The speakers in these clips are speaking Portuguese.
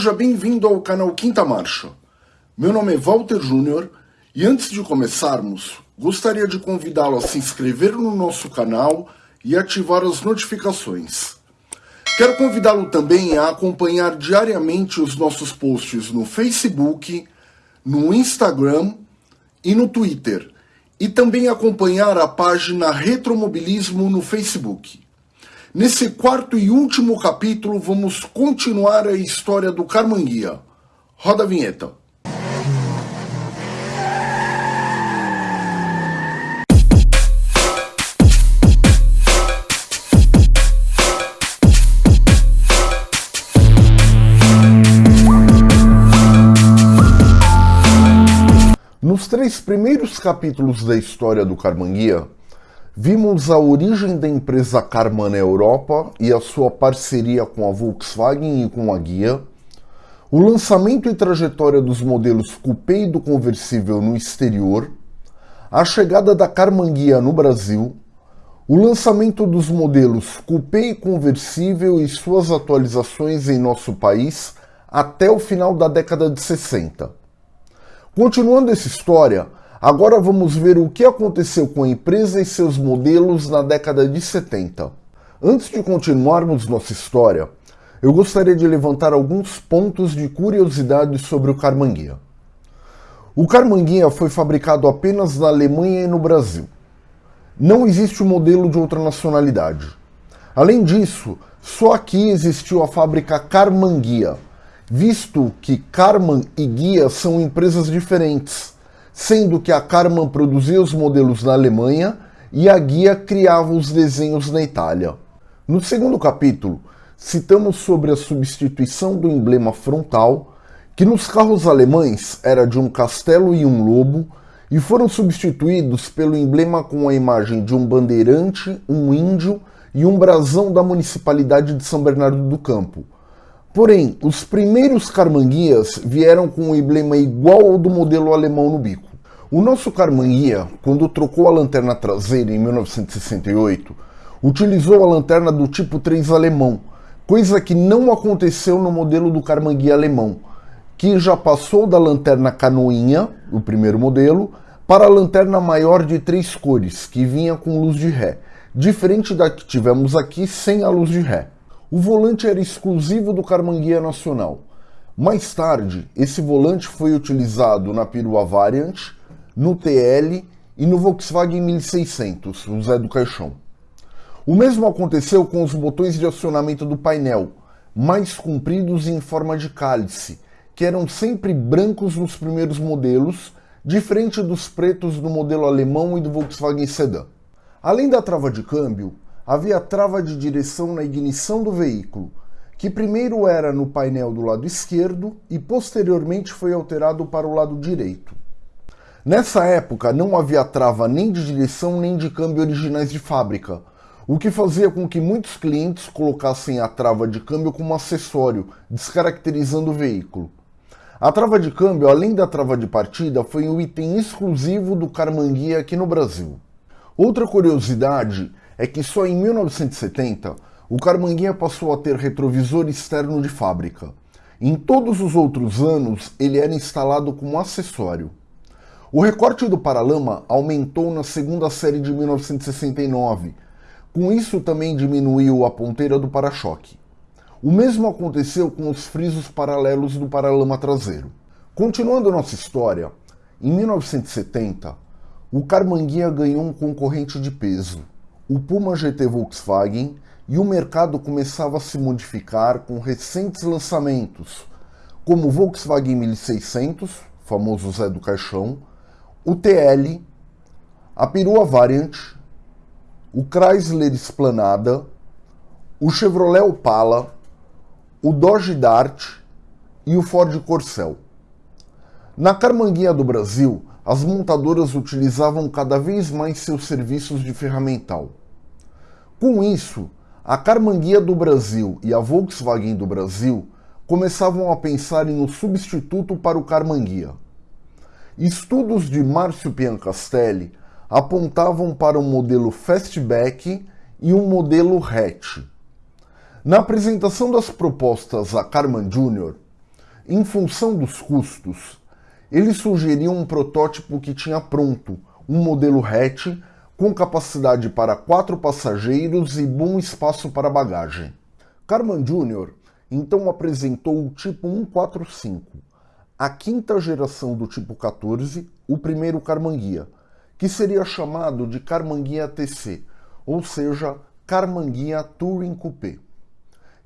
Seja bem-vindo ao canal Quinta Marcha. Meu nome é Walter Júnior e antes de começarmos, gostaria de convidá-lo a se inscrever no nosso canal e ativar as notificações. Quero convidá-lo também a acompanhar diariamente os nossos posts no Facebook, no Instagram e no Twitter, e também acompanhar a página Retromobilismo no Facebook. Nesse quarto e último capítulo, vamos continuar a história do Carmanguia. Roda a vinheta. Nos três primeiros capítulos da história do Carmanguia, Vimos a origem da empresa Karman na Europa e a sua parceria com a Volkswagen e com a Guia, o lançamento e trajetória dos modelos coupé e do conversível no exterior, a chegada da Karman Guia no Brasil, o lançamento dos modelos coupé e conversível e suas atualizações em nosso país até o final da década de 60. Continuando essa história, Agora vamos ver o que aconteceu com a empresa e seus modelos na década de 70. Antes de continuarmos nossa história, eu gostaria de levantar alguns pontos de curiosidade sobre o Carmanguia. O Carmanguia foi fabricado apenas na Alemanha e no Brasil. Não existe um modelo de outra nacionalidade. Além disso, só aqui existiu a fábrica Carmanguia, visto que Carman e Guia são empresas diferentes sendo que a Karmann produzia os modelos na Alemanha e a Guia criava os desenhos na Itália. No segundo capítulo, citamos sobre a substituição do emblema frontal, que nos carros alemães era de um castelo e um lobo, e foram substituídos pelo emblema com a imagem de um bandeirante, um índio e um brasão da municipalidade de São Bernardo do Campo. Porém, os primeiros carmanguias vieram com um emblema igual ao do modelo alemão no bico. O nosso Carmanguia, quando trocou a lanterna traseira em 1968, utilizou a lanterna do tipo 3 alemão, coisa que não aconteceu no modelo do Carmanguia alemão, que já passou da lanterna canoinha, o primeiro modelo, para a lanterna maior de três cores, que vinha com luz de ré, diferente da que tivemos aqui sem a luz de ré. O volante era exclusivo do Carmanguia Nacional. Mais tarde, esse volante foi utilizado na perua Variant, no TL e no Volkswagen 1600, o Zé do Caixão. O mesmo aconteceu com os botões de acionamento do painel, mais compridos e em forma de cálice, que eram sempre brancos nos primeiros modelos, diferente dos pretos do modelo alemão e do Volkswagen Sedan. Além da trava de câmbio, havia trava de direção na ignição do veículo, que primeiro era no painel do lado esquerdo e posteriormente foi alterado para o lado direito. Nessa época não havia trava nem de direção nem de câmbio originais de fábrica, o que fazia com que muitos clientes colocassem a trava de câmbio como acessório, descaracterizando o veículo. A trava de câmbio, além da trava de partida, foi um item exclusivo do Carmanguia aqui no Brasil. Outra curiosidade é que só em 1970 o Carmanguia passou a ter retrovisor externo de fábrica. Em todos os outros anos ele era instalado como acessório. O recorte do paralama aumentou na segunda série de 1969. Com isso também diminuiu a ponteira do para-choque. O mesmo aconteceu com os frisos paralelos do paralama traseiro. Continuando nossa história, em 1970, o Carmanguia ganhou um concorrente de peso, o Puma GT Volkswagen, e o mercado começava a se modificar com recentes lançamentos, como o Volkswagen 1600, famoso Zé do Caixão, o TL, a perua Variant, o Chrysler Esplanada, o Chevrolet Opala, o Dodge Dart e o Ford Corcel. Na Carmanguinha do Brasil, as montadoras utilizavam cada vez mais seus serviços de ferramental. Com isso, a Carmanguia do Brasil e a Volkswagen do Brasil começavam a pensar em um substituto para o Carmanguia. Estudos de Márcio Piancastelli apontavam para um modelo fastback e um modelo hatch. Na apresentação das propostas a Carman Jr., Em função dos custos, ele sugeriu um protótipo que tinha pronto, um modelo hatch com capacidade para quatro passageiros e bom espaço para bagagem. Carman Jr. então apresentou o tipo 145, a quinta geração do tipo 14, o primeiro Carmanguia, que seria chamado de Carmanguia TC, ou seja, Carmanguia Touring Coupé.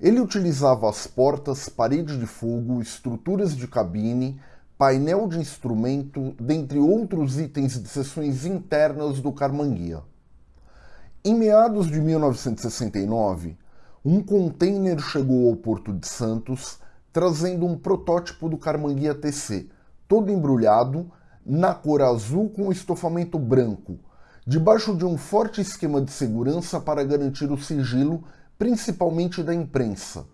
Ele utilizava as portas, parede de fogo, estruturas de cabine, painel de instrumento, dentre outros itens de seções internas do Carmanguia. Em meados de 1969, um container chegou ao Porto de Santos trazendo um protótipo do Carmanguia TC, todo embrulhado, na cor azul com estofamento branco, debaixo de um forte esquema de segurança para garantir o sigilo, principalmente da imprensa,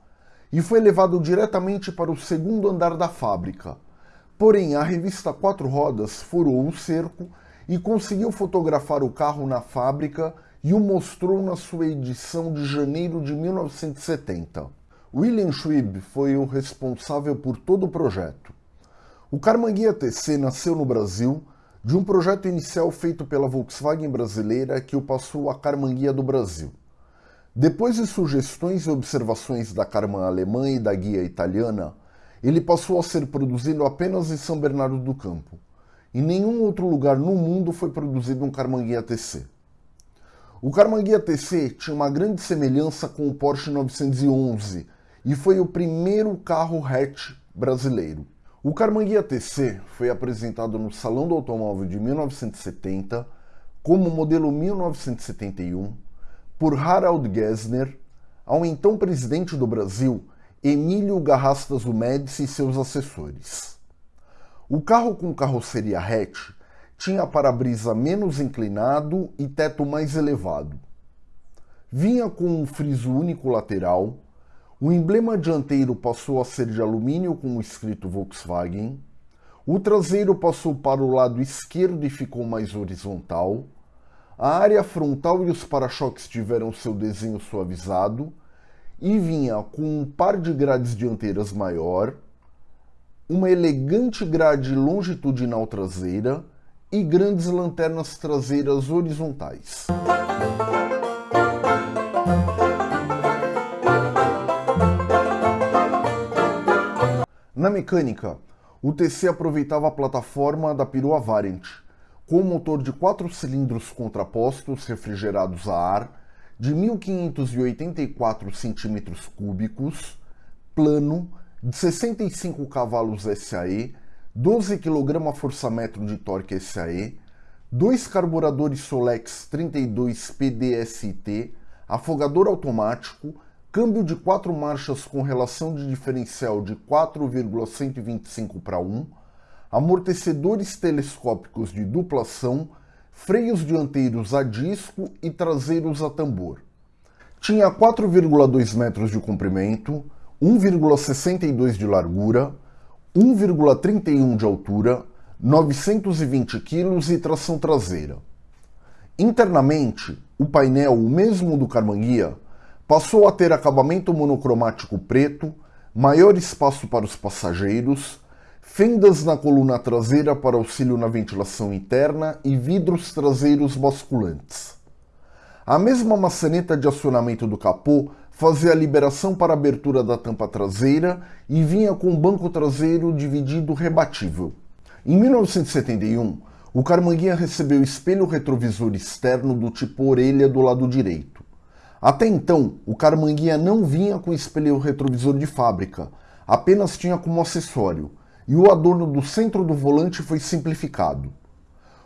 e foi levado diretamente para o segundo andar da fábrica, Porém, a revista Quatro Rodas furou o cerco e conseguiu fotografar o carro na fábrica e o mostrou na sua edição de janeiro de 1970. William Schwib foi o responsável por todo o projeto. O Carmanguia TC nasceu no Brasil de um projeto inicial feito pela Volkswagen brasileira que o passou à Carmanguia do Brasil. Depois de sugestões e observações da Carman alemã e da guia italiana, ele passou a ser produzido apenas em São Bernardo do Campo. Em nenhum outro lugar no mundo foi produzido um Carmanguia TC. O Carmanguia TC tinha uma grande semelhança com o Porsche 911 e foi o primeiro carro hatch brasileiro. O Carmanguia TC foi apresentado no Salão do Automóvel de 1970 como modelo 1971 por Harald Gessner, ao então presidente do Brasil Emílio Garrastas do Médici e seus assessores. O carro com carroceria hatch tinha para-brisa menos inclinado e teto mais elevado. Vinha com um friso único lateral, o emblema dianteiro passou a ser de alumínio com o escrito Volkswagen, o traseiro passou para o lado esquerdo e ficou mais horizontal, a área frontal e os para-choques tiveram seu desenho suavizado e vinha com um par de grades dianteiras maior, uma elegante grade longitudinal traseira e grandes lanternas traseiras horizontais. Na mecânica, o TC aproveitava a plataforma da perua Variant, com um motor de 4 cilindros contrapostos refrigerados a ar de 1.584 centímetros cúbicos, plano, de 65 cavalos SAE, 12 kgfm de torque SAE, dois carburadores Solex 32 PDST, afogador automático, câmbio de quatro marchas com relação de diferencial de 4,125 para 1, amortecedores telescópicos de duplação freios dianteiros a disco e traseiros a tambor. Tinha 4,2 metros de comprimento, 1,62 de largura, 1,31 de altura, 920 kg e tração traseira. Internamente, o painel, o mesmo do Carmanguia, passou a ter acabamento monocromático preto, maior espaço para os passageiros, fendas na coluna traseira para auxílio na ventilação interna e vidros traseiros basculantes. A mesma maçaneta de acionamento do capô fazia a liberação para a abertura da tampa traseira e vinha com o banco traseiro dividido rebatível. Em 1971, o Carmanguia recebeu espelho retrovisor externo do tipo orelha do lado direito. Até então, o Carmanguia não vinha com espelho retrovisor de fábrica, apenas tinha como acessório, e o adorno do centro do volante foi simplificado.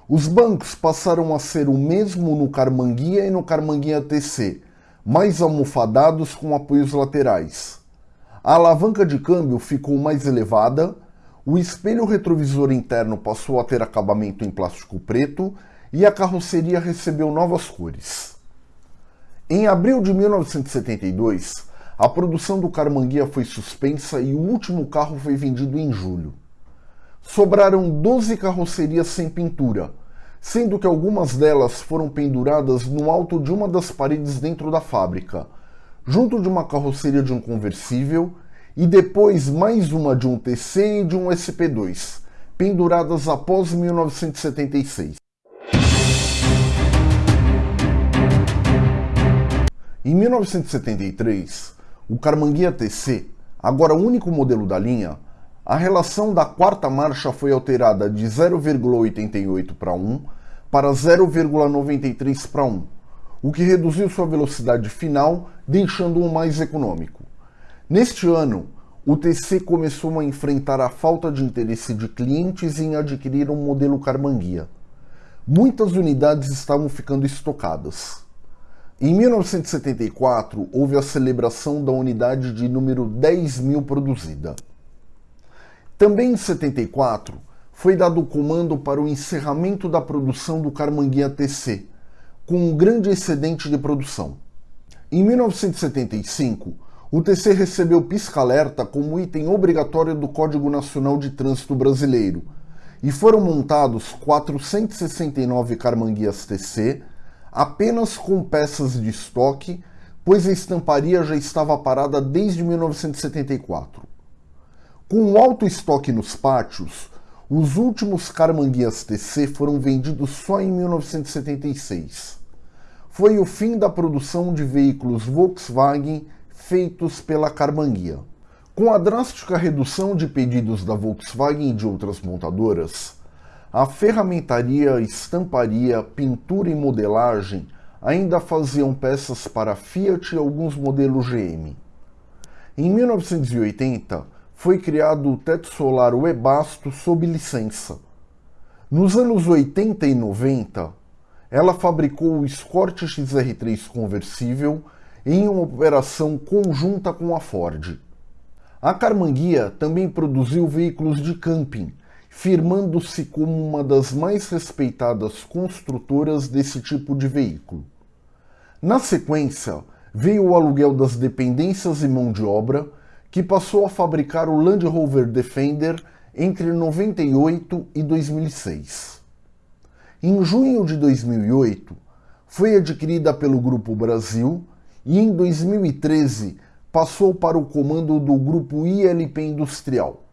Os bancos passaram a ser o mesmo no Carmanguia e no Carmanguia TC, mais almofadados com apoios laterais. A alavanca de câmbio ficou mais elevada, o espelho retrovisor interno passou a ter acabamento em plástico preto e a carroceria recebeu novas cores. Em abril de 1972, a produção do Carmanguia foi suspensa e o último carro foi vendido em julho. Sobraram 12 carrocerias sem pintura, sendo que algumas delas foram penduradas no alto de uma das paredes dentro da fábrica, junto de uma carroceria de um conversível e depois mais uma de um TC e de um SP2, penduradas após 1976. Em 1973, o Carmanguia TC, agora único modelo da linha, a relação da quarta marcha foi alterada de 0,88 para 1 para 0,93 para 1, o que reduziu sua velocidade final, deixando-o mais econômico. Neste ano, o TC começou a enfrentar a falta de interesse de clientes em adquirir um modelo Carmanguia. Muitas unidades estavam ficando estocadas. Em 1974, houve a celebração da unidade de número 10 mil produzida. Também em 74, foi dado o comando para o encerramento da produção do Carmanguia TC, com um grande excedente de produção. Em 1975, o TC recebeu pisca-alerta como item obrigatório do Código Nacional de Trânsito Brasileiro e foram montados 469 Carmanguias TC apenas com peças de estoque, pois a estamparia já estava parada desde 1974. Com alto estoque nos pátios, os últimos Carmanguias TC foram vendidos só em 1976. Foi o fim da produção de veículos Volkswagen feitos pela Carmanguia. Com a drástica redução de pedidos da Volkswagen e de outras montadoras, a ferramentaria, estamparia, pintura e modelagem ainda faziam peças para Fiat e alguns modelos GM. Em 1980, foi criado o teto solar Webasto sob licença. Nos anos 80 e 90, ela fabricou o Escort XR3 conversível em uma operação conjunta com a Ford. A Carmanguia também produziu veículos de camping, firmando-se como uma das mais respeitadas construtoras desse tipo de veículo. Na sequência, veio o aluguel das dependências e mão de obra, que passou a fabricar o Land Rover Defender entre 98 e 2006. Em junho de 2008, foi adquirida pelo Grupo Brasil e em 2013 passou para o comando do Grupo ILP Industrial.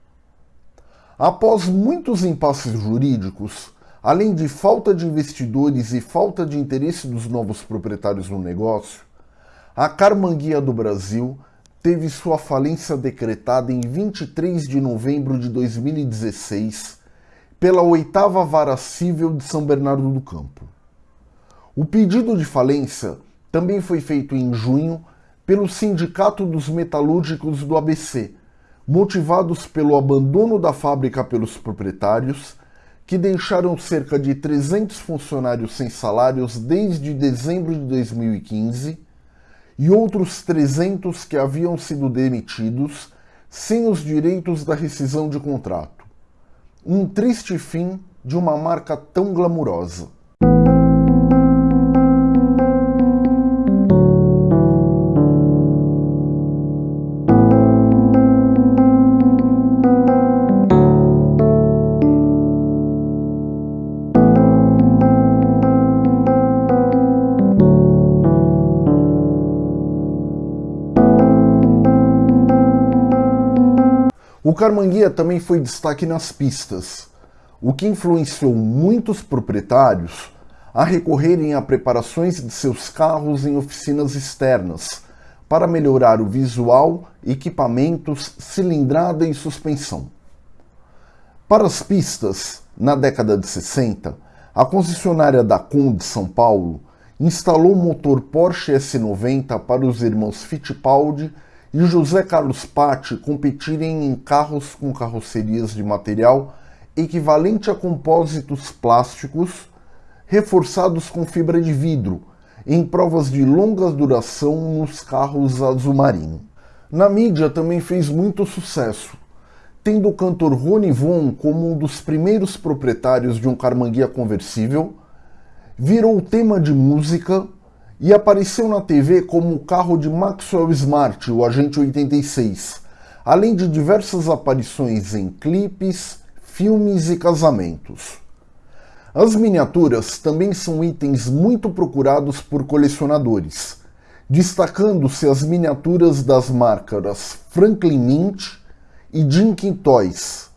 Após muitos impasses jurídicos, além de falta de investidores e falta de interesse dos novos proprietários no negócio, a Carmanguia do Brasil teve sua falência decretada em 23 de novembro de 2016 pela oitava vara civil de São Bernardo do Campo. O pedido de falência também foi feito em junho pelo Sindicato dos Metalúrgicos do ABC, motivados pelo abandono da fábrica pelos proprietários, que deixaram cerca de 300 funcionários sem salários desde dezembro de 2015 e outros 300 que haviam sido demitidos sem os direitos da rescisão de contrato. Um triste fim de uma marca tão glamurosa. Carmanguia também foi destaque nas pistas, o que influenciou muitos proprietários a recorrerem a preparações de seus carros em oficinas externas para melhorar o visual, equipamentos, cilindrada e suspensão. Para as pistas, na década de 60, a concessionária da Com de São Paulo instalou o motor Porsche S90 para os irmãos Fittipaldi e José Carlos Patti competirem em carros com carrocerias de material equivalente a compósitos plásticos reforçados com fibra de vidro, em provas de longa duração nos carros azul marinho. Na mídia também fez muito sucesso, tendo o cantor Rony Von como um dos primeiros proprietários de um Carmanguia conversível, virou tema de música e apareceu na TV como o carro de Maxwell Smart, o Agente 86, além de diversas aparições em clipes, filmes e casamentos. As miniaturas também são itens muito procurados por colecionadores, destacando-se as miniaturas das marcas Franklin Mint e Dinkin Toys,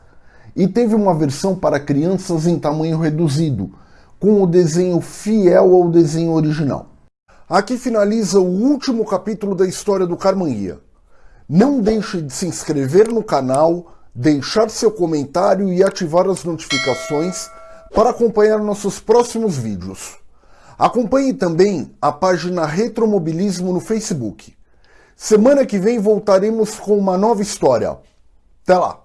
e teve uma versão para crianças em tamanho reduzido, com o desenho fiel ao desenho original. Aqui finaliza o último capítulo da história do Carmanguia. Não deixe de se inscrever no canal, deixar seu comentário e ativar as notificações para acompanhar nossos próximos vídeos. Acompanhe também a página Retromobilismo no Facebook. Semana que vem voltaremos com uma nova história. Até lá!